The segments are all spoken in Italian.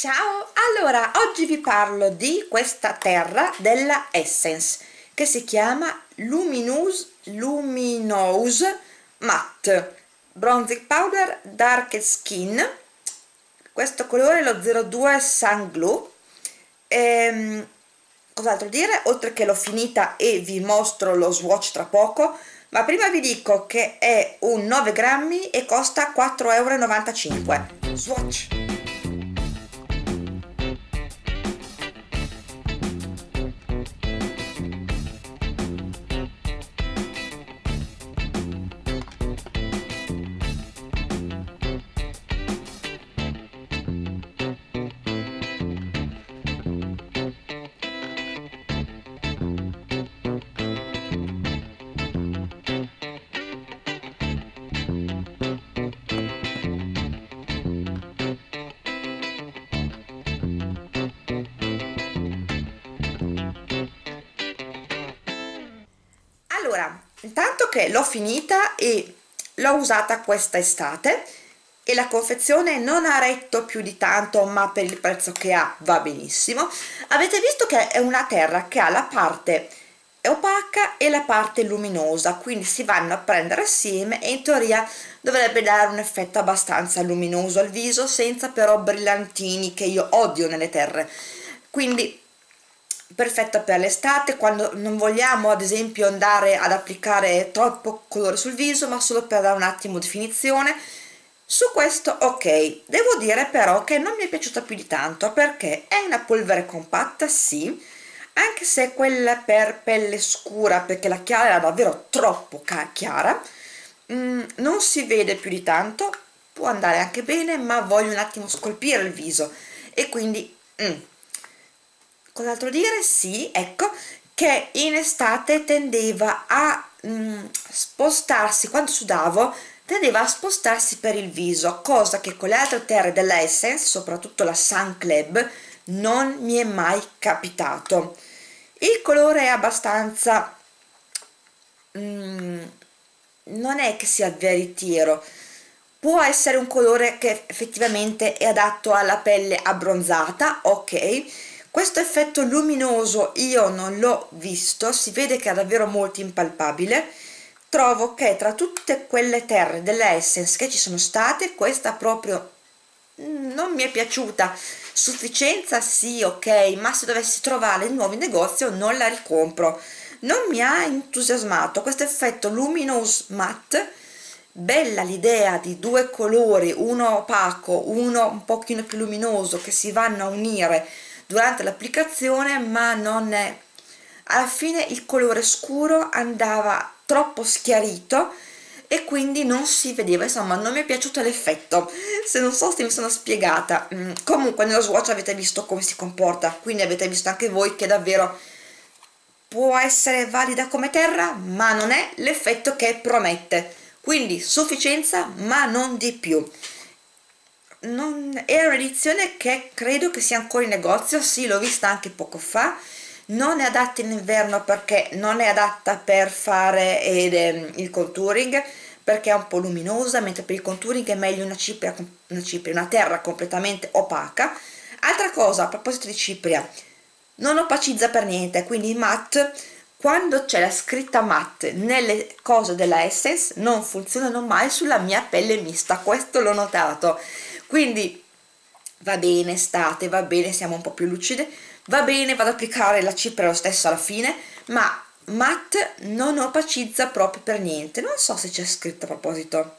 Ciao! Allora, oggi vi parlo di questa terra della Essence che si chiama Luminous Luminous Matte. Bronzing Powder Dark Skin. Questo colore è lo 02 Sun Glue ehm, cos'altro dire? oltre che l'ho finita e vi mostro lo swatch tra poco ma prima vi dico che è un 9 grammi e costa 4,95 euro swatch allora intanto che l'ho finita e l'ho usata questa estate e la confezione non ha retto più di tanto ma per il prezzo che ha va benissimo. Avete visto che è una terra che ha la parte opaca e la parte luminosa quindi si vanno a prendere assieme e in teoria dovrebbe dare un effetto abbastanza luminoso al viso senza però brillantini che io odio nelle terre. Quindi perfetta per l'estate quando non vogliamo ad esempio andare ad applicare troppo colore sul viso ma solo per dare un attimo definizione. Su questo ok. Devo dire però che non mi è piaciuta più di tanto perché è una polvere compatta sì anche se quella per pelle scura perché la chiara era davvero troppo chiara. Mm, non si vede più di tanto può andare anche bene ma voglio un attimo scolpire il viso. E quindi mm, cos'altro dire? sì, ecco che in estate tendeva a mm, spostarsi quando sudavo tendeva a spostarsi per il viso cosa che con le altre terre della Essence soprattutto la Sun Club non mi è mai capitato il colore è abbastanza mm, non è che sia veritiero può essere un colore che effettivamente è adatto alla pelle abbronzata ok questo effetto luminoso io non l'ho visto si vede che è davvero molto impalpabile. Trovo che tra tutte quelle terre della Essence che ci sono state questa proprio non mi è piaciuta. Sufficienza sì ok ma se dovessi trovare in nuovi negozio non la ricompro. Non mi ha entusiasmato questo effetto luminous matte. Bella l'idea di due colori uno opaco uno un pochino più luminoso che si vanno a unire durante l'applicazione ma non è alla fine il colore scuro andava troppo schiarito e quindi non si vedeva insomma non mi è piaciuto l'effetto. Se non so se mi sono spiegata. Mm, comunque nello swatch avete visto come si comporta quindi avete visto anche voi che davvero può essere valida come terra ma non è l'effetto che promette. Quindi sufficienza ma non di più non, è un'edizione che credo che sia ancora in negozio, sì l'ho vista anche poco fa, non è adatta in inverno perché non è adatta per fare eh, il contouring perché è un po' luminosa mentre per il contouring è meglio una cipria, una, cipria, una terra completamente opaca. Altra cosa a proposito di cipria non opacizza per niente quindi matte quando c'è la scritta matte nelle cose della Essence non funzionano mai sulla mia pelle mista questo l'ho notato quindi va bene estate, va bene siamo un po' più lucide. Va bene vado ad applicare la cipria lo stesso alla fine ma matte non opacizza proprio per niente. Non so se c'è scritto a proposito.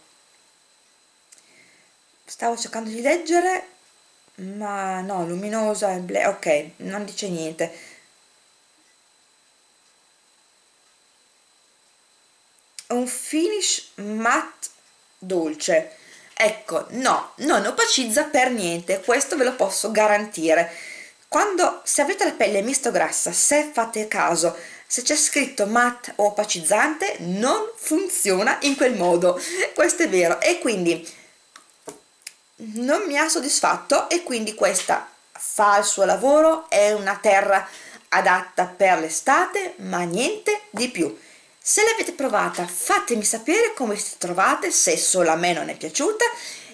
Stavo cercando di leggere ma no, luminosa, ok, non dice niente. Un finish matte dolce ecco no non opacizza per niente questo ve lo posso garantire. Quando se avete la pelle misto grassa se fate caso se c'è scritto matte o opacizzante non funziona in quel modo. Questo è vero. E quindi non mi ha soddisfatto e quindi questa fa il suo lavoro è una terra adatta per l'estate ma niente di più se l'avete provata fatemi sapere come si trovate se solo a me non è piaciuta.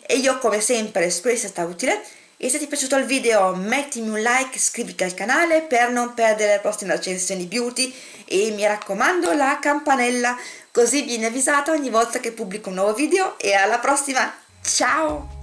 E io come sempre spero sia stata utile. E se ti è piaciuto il video mettimi un like, iscriviti al canale per non perdere le prossime recensioni beauty. E mi raccomando la campanella così vieni avvisata ogni volta che pubblico un nuovo video. E alla prossima, ciao!